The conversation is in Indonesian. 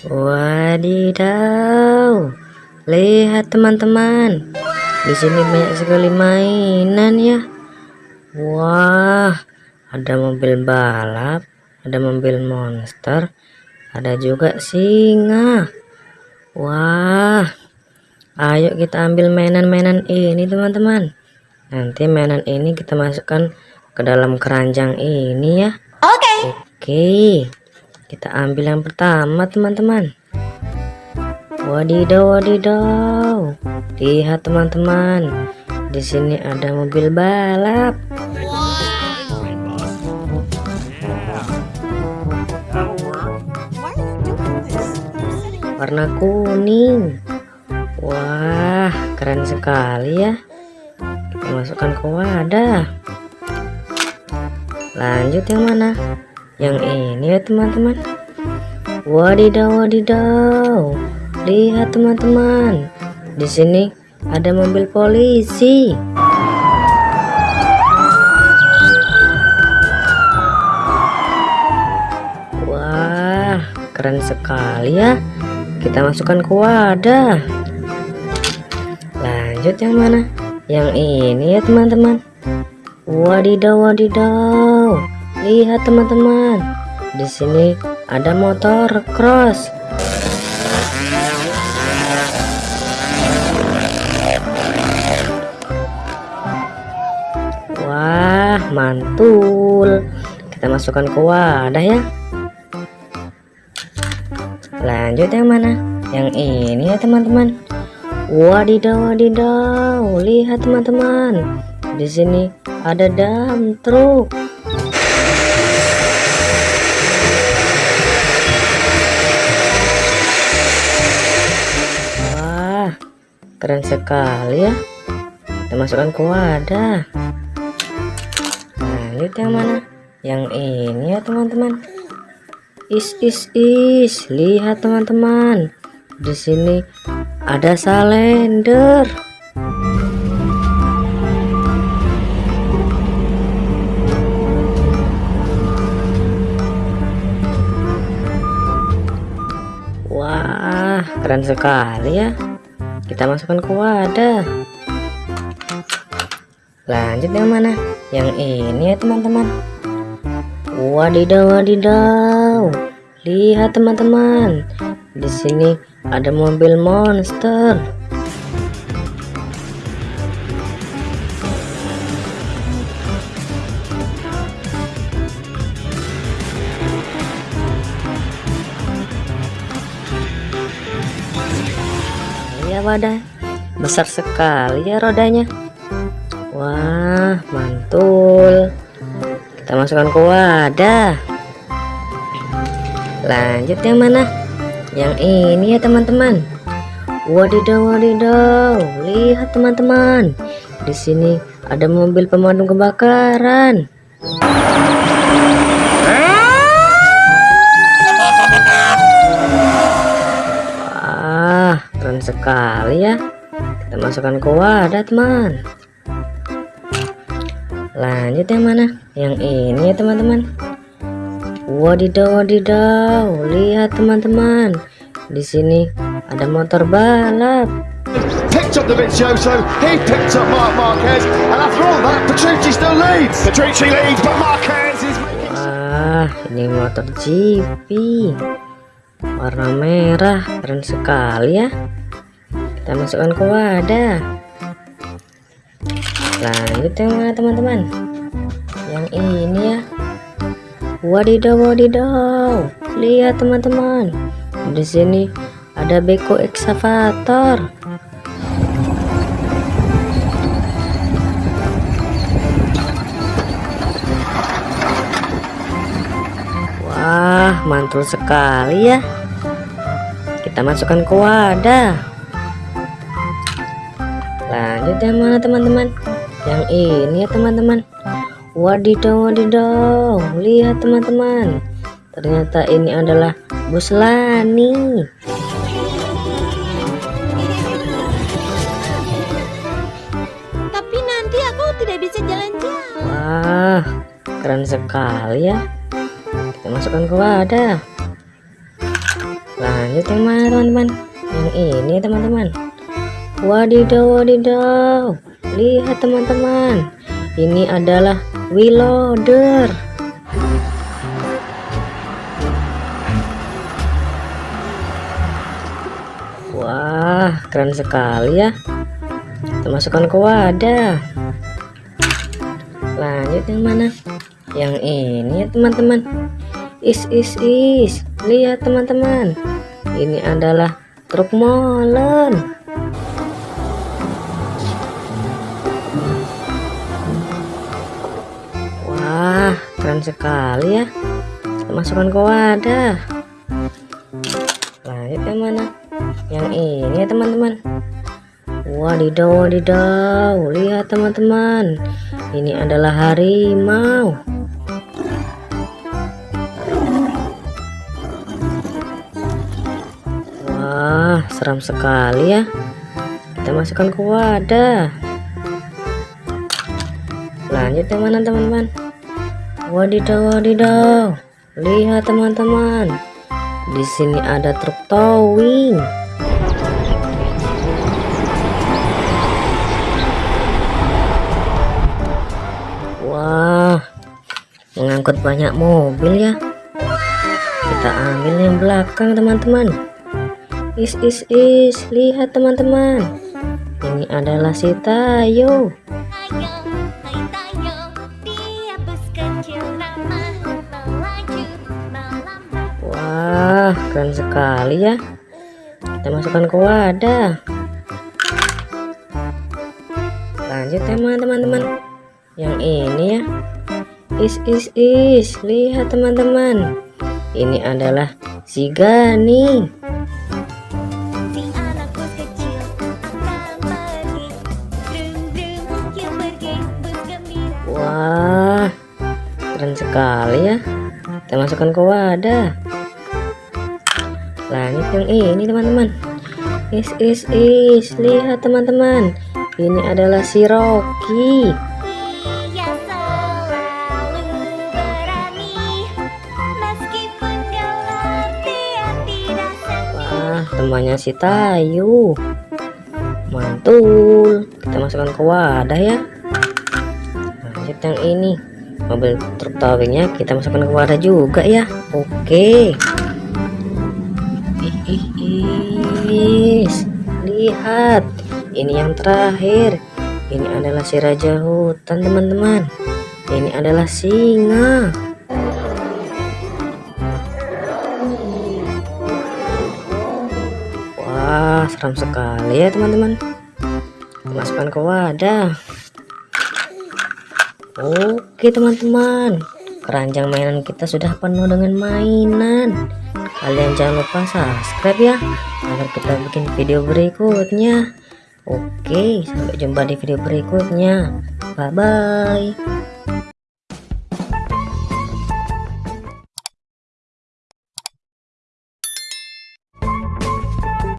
Wadidaw, lihat teman-teman, di sini banyak sekali mainan ya. Wah, ada mobil balap, ada mobil monster, ada juga singa. Wah, ayo kita ambil mainan-mainan ini teman-teman. Nanti mainan ini kita masukkan ke dalam keranjang ini ya. Oke. Okay. Oke. Kita ambil yang pertama teman-teman. Wadidaw wadidaw. Lihat teman-teman. Di sini ada mobil balap. Warna kuning. Wah, keren sekali ya. Kita masukkan ke wadah. Lanjut yang mana? Yang ini ya teman-teman. Wadidaw wadidaw lihat teman-teman. Di sini ada mobil polisi. Wah keren sekali ya. Kita masukkan ke wadah. Lanjut yang mana? Yang ini ya teman-teman. Wadidaw wadidaw Lihat teman-teman, di sini ada motor cross. Wah, mantul. Kita masukkan ke wadah ya. Lanjut yang mana? Yang ini ya teman-teman. Wadidaw, wadidaw. Lihat teman-teman. Di sini ada dam truk. Keren sekali ya. Kita masukkan ke wadah. Lanjut yang mana? Yang ini ya teman-teman. Is is is. Lihat teman-teman. Di sini ada salender. Wah, keren sekali ya kita masukkan ke wadah. Lanjut yang mana? Yang ini ya teman-teman. Wadidaw wadidaw lihat teman-teman. Di sini ada mobil monster wadah. Besar sekali ya rodanya. Wah mantul. Kita masukkan ke wadah. Lanjut yang mana? Yang ini ya teman-teman. Wadidaw wadidaw lihat teman-teman. Di sini ada mobil pemadam kebakaran keren sekali ya. Kita masukkan ke wadah teman. Lanjut yang mana? Yang ini ya teman-teman. Wadidaw wadidaw lihat teman-teman. Di sini ada motor balap. Picked up the Vizioso, he picked up Mark Marquez, and after all that, Petrucci still leads. Petrucci leads, but Marquez is making... Wah, ini motor GP warna merah, keren sekali ya kita masukkan ke wadah. Lanjut yang teman-teman. Yang ini ya. Wadidaw wadidaw lihat teman-teman. Di sini ada beko excavator wah mantul sekali ya. Kita masukkan ke wadah lanjut yang mana teman-teman? Yang ini ya teman-teman. Wadidaw wadidaw lihat teman-teman. Ternyata ini adalah bus Lani tapi nanti aku tidak bisa jalan-jalan. Wah keren sekali ya. Kita masukkan ke wadah. Lanjut yang mana teman-teman? Yang ini teman-teman wadidaw wadidaw lihat teman-teman ini adalah wheel loader wah keren sekali ya. Kita masukkan ke wadah. Lanjut yang mana? Yang ini ya teman-teman. Is is is. Lihat teman-teman. Ini adalah truk molen keren sekali ya. Masukkan ke wadah. Lanjut yang mana? Yang ini ya teman-teman. Wadidaw wadidaw. Lihat teman-teman. Ini adalah harimau. Wah seram sekali ya. Kita masukkan ke wadah. Lanjut yang mana teman-teman wadidaw wadidaw lihat teman-teman di sini ada truk towing Wah, mengangkut banyak mobil ya. Kita ambil yang belakang teman-teman. Is is is, lihat teman-teman. Ini adalah si Tayo. Wah, keren sekali ya. Kita masukkan ke wadah. Lanjut tema teman-teman. Yang ini ya. Is is is, lihat teman-teman. Ini adalah si Gani. Sekali ya. Kita masukkan ke wadah. Lanjut yang ini teman-teman. Is is is, lihat teman-teman. Ini adalah si Rocky. Wah, temannya si Tayu. Mantul. Kita masukkan ke wadah ya. Lanjut yang ini. Mobil truk towingnya kita masukkan ke wadah juga ya. Oke. Ih. Lihat. Ini yang terakhir. Ini adalah si raja hutan, teman-teman. Ini adalah singa. Wah, seram sekali ya teman-teman. Masukkan ke wadah. Oke teman-teman, keranjang mainan kita sudah penuh dengan mainan. Kalian jangan lupa subscribe ya, agar kita bikin video berikutnya. Oke, sampai jumpa di video berikutnya. Bye bye.